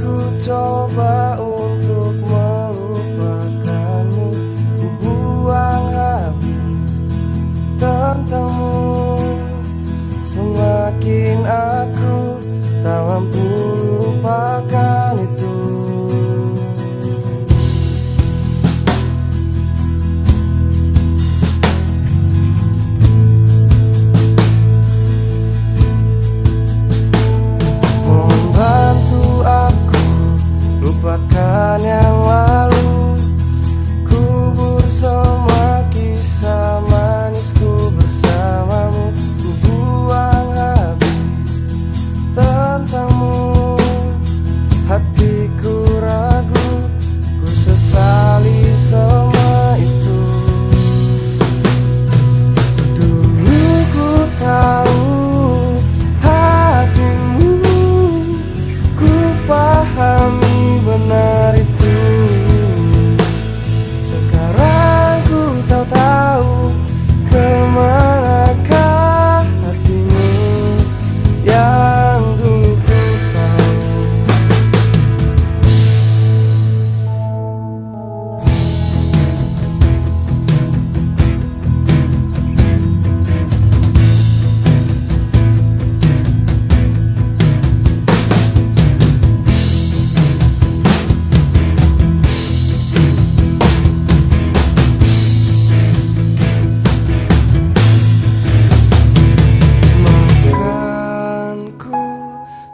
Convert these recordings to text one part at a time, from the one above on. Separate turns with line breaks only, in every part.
Ku coba untuk melupakanmu. Ku buang habis tentangmu. Semakin aku tak mampu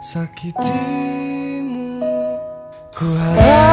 sakitimu Ku harap